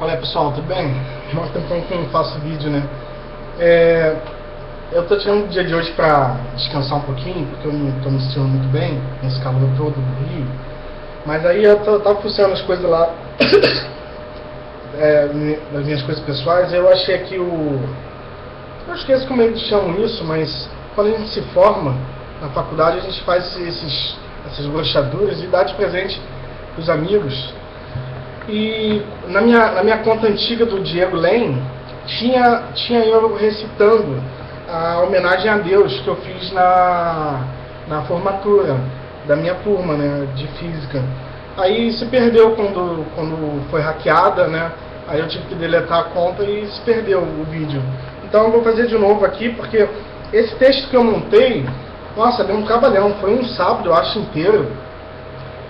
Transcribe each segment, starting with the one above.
Olá pessoal, tudo bem? Mó tempão que eu não faço vídeo, né? É, eu tô tirando o dia de hoje pra descansar um pouquinho, porque eu não tô me sentindo muito bem nesse calor todo do Rio. Mas aí eu tava funcionando as coisas lá, é, das minhas coisas pessoais, eu achei aqui o... Eu esqueço como eles chamam isso, mas quando a gente se forma na faculdade, a gente faz esses, essas brochaduras e dá de presente pros amigos e na minha, na minha conta antiga do Diego Lane, tinha, tinha eu recitando a homenagem a Deus que eu fiz na, na formatura da minha turma né, de física. Aí se perdeu quando, quando foi hackeada, né? Aí eu tive que deletar a conta e se perdeu o vídeo. Então eu vou fazer de novo aqui, porque esse texto que eu montei, nossa, deu um trabalhão. Foi um sábado, eu acho, inteiro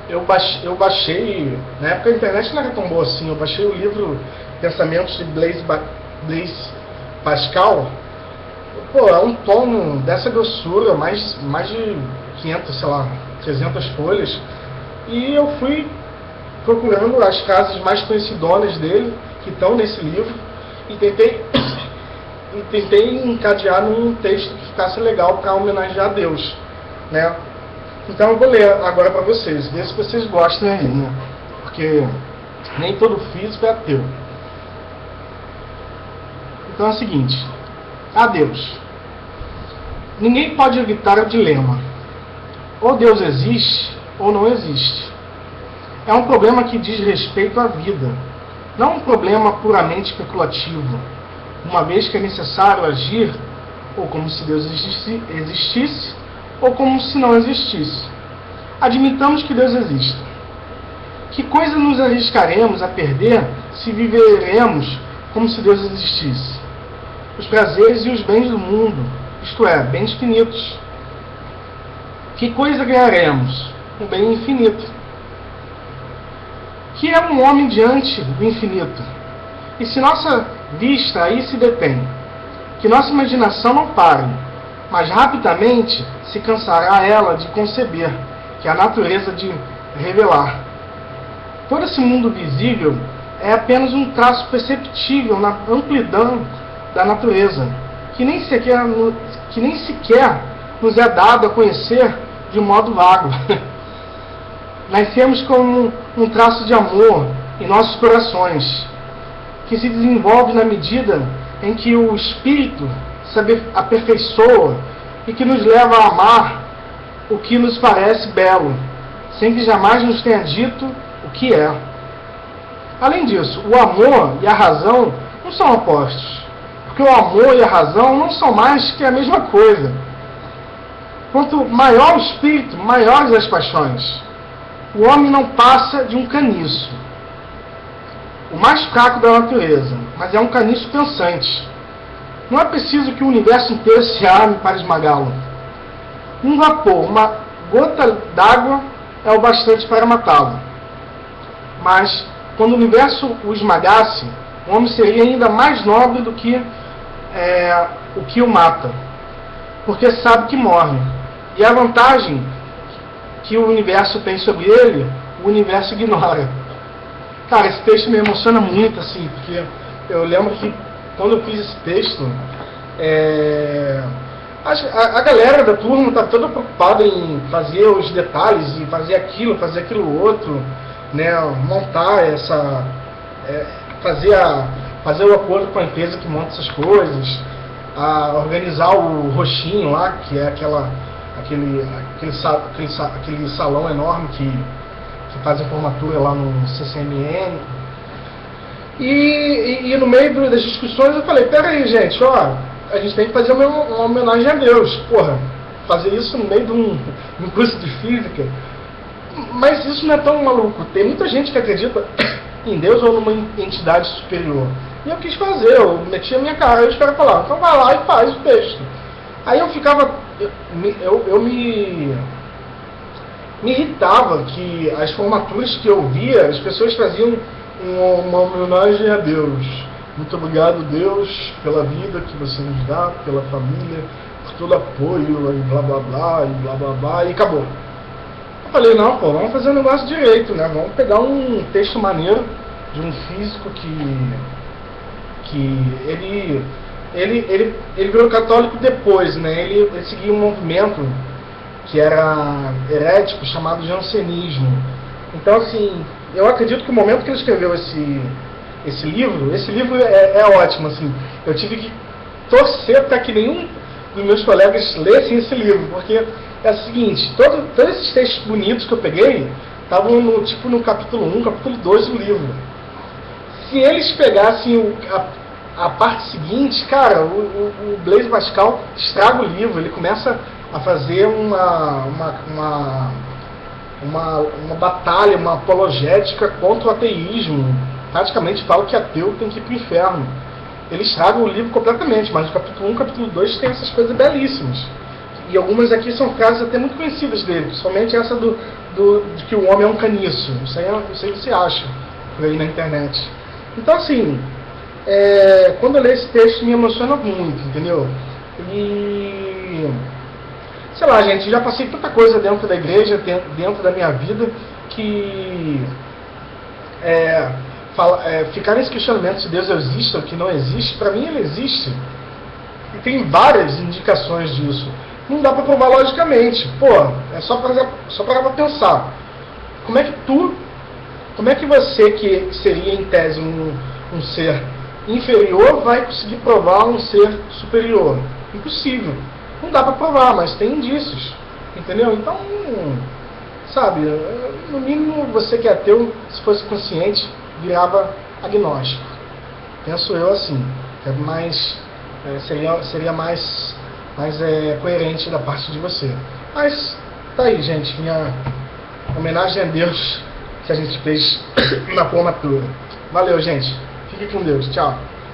eu baixei, eu baixei, na época a internet não era tão boa assim, eu baixei o livro Pensamentos de Blaise, ba Blaise Pascal. Pô, é um tomo dessa grossura, mais, mais de 500, sei lá, 300 folhas. E eu fui procurando as casas mais conhecidonas dele, que estão nesse livro, e tentei, e tentei encadear num texto que ficasse legal para homenagear a Deus. Né? Então eu vou ler agora para vocês, ver se vocês gostam aí, né? Porque nem todo físico é ateu. Então é o seguinte, adeus. Ninguém pode evitar o dilema. Ou Deus existe, ou não existe. É um problema que diz respeito à vida, não um problema puramente especulativo, uma vez que é necessário agir ou como se Deus existisse ou como se não existisse. Admitamos que Deus existe. Que coisa nos arriscaremos a perder se viveremos como se Deus existisse? Os prazeres e os bens do mundo, isto é, bens finitos. Que coisa ganharemos? Um bem infinito. Que é um homem diante do infinito? E se nossa vista aí se detém, que nossa imaginação não pare, mas rapidamente se cansará ela de conceber, que a natureza de revelar. Todo esse mundo visível é apenas um traço perceptível na amplidão da natureza, que nem sequer, que nem sequer nos é dado a conhecer de modo vago. Nascemos como um traço de amor em nossos corações, que se desenvolve na medida em que o espírito se aperfeiçoa e que nos leva a amar o que nos parece belo, sem que jamais nos tenha dito o que é. Além disso, o amor e a razão não são opostos, porque o amor e a razão não são mais que a mesma coisa. Quanto maior o espírito, maiores as paixões. O homem não passa de um caniço, o mais fraco da natureza, mas é um caniço pensante não é preciso que o universo inteiro se arme para esmagá-lo. Um vapor, uma gota d'água é o bastante para matá-lo. Mas, quando o universo o esmagasse, o homem seria ainda mais nobre do que é, o que o mata, porque sabe que morre. E a vantagem que o universo tem sobre ele, o universo ignora. Cara, esse texto me emociona muito, assim, porque eu lembro que quando eu fiz esse texto, é, a, a, galera da turma está toda preocupada em fazer os detalhes, e fazer aquilo, fazer aquilo outro, né, montar essa. É, fazer, a, fazer o acordo com a empresa que monta essas coisas, a organizar o roxinho lá, que é aquela, aquele, aquele, aquele, aquele salão enorme que, que faz a formatura lá no CCMN e, e, e, no meio das discussões eu falei, pera aí gente, ó, a gente tem que fazer uma, uma homenagem a Deus. Porra, fazer isso no meio de um, um curso de física. Mas isso não é tão maluco. Tem muita gente que acredita em Deus ou numa entidade superior. E eu quis fazer, eu meti a minha cara e os caras falaram, então vai lá e faz o texto. Aí eu ficava. Eu, eu, eu me. Me irritava que as formaturas que eu via, as pessoas faziam uma homenagem a Deus. Muito obrigado, Deus, pela vida que você nos dá, pela família, por todo apoio, e blá blá blá, e blá blá blá, e acabou. Eu falei, não, pô, vamos fazer o um negócio direito, né? Vamos pegar um texto maneiro de um físico que, que ele, ele, ele, ele virou católico depois, né? Ele, ele seguia um movimento que era herético chamado jansenismo. Então, assim, eu acredito que o momento que ele escreveu esse, esse livro, esse livro é, é ótimo, assim, eu tive que torcer para que nenhum dos meus colegas lessem esse livro, porque é o seguinte, todo, todos esses textos bonitos que eu peguei estavam no, tipo no capítulo 1, capítulo 2 do livro. Se eles pegassem o, a, a, parte seguinte, cara, o, o, o, Blaise Pascal estraga o livro, ele começa a fazer uma, uma, uma, uma, uma batalha, uma apologética contra o ateísmo. Praticamente fala que ateu tem que ir para o inferno. Ele estraga o livro completamente, mas no capítulo 1 capítulo 2 tem essas coisas belíssimas. E algumas aqui são frases até muito conhecidas dele, principalmente essa do, do, de que o homem é um caniço. Isso aí, isso aí você acha por aí na internet. Então, assim, é, quando eu leio esse texto me emociona muito, entendeu? E. Sei lá, gente, já passei tanta coisa dentro da igreja, dentro da minha vida, que. É, fala, é, ficar nesse questionamento se Deus existe ou que não existe, para mim ele existe. E tem várias indicações disso não dá para provar logicamente. Pô, é só para só para pensar. Como é que tu, como é que você que seria em tese um, um ser inferior vai conseguir provar um ser superior? Impossível. Não dá para provar, mas tem indícios. Entendeu? Então, sabe, no mínimo você que é ateu, se fosse consciente, virava agnóstico. Penso eu assim. É mais, é, seria, seria mais mais é, coerente da parte de você. Mas tá aí, gente, minha homenagem a Deus que a gente fez na formatura. Valeu, gente. Fique com Deus. Tchau.